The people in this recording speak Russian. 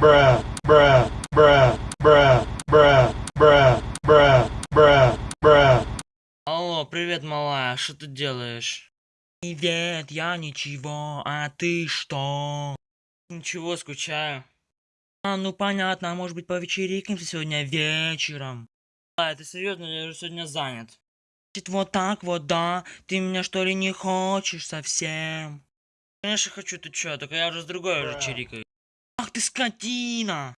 bruh, bruh, bruh, bruh, bruh, bruh, bruh, bruh, bruh. Алло, привет, малая, что ты делаешь? Привет, я ничего, а ты что? Ничего, скучаю. А, ну понятно, а может быть повечерикнемся сегодня вечером? А, это серьезно, я же сегодня занят. Значит, вот так вот, да? Ты меня что ли не хочешь совсем? Конечно хочу, ты чё, только я уже с другой уже чирикаю. Lápis